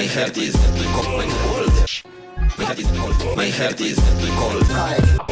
My heart is cold. My heart is cold. My heart is cold.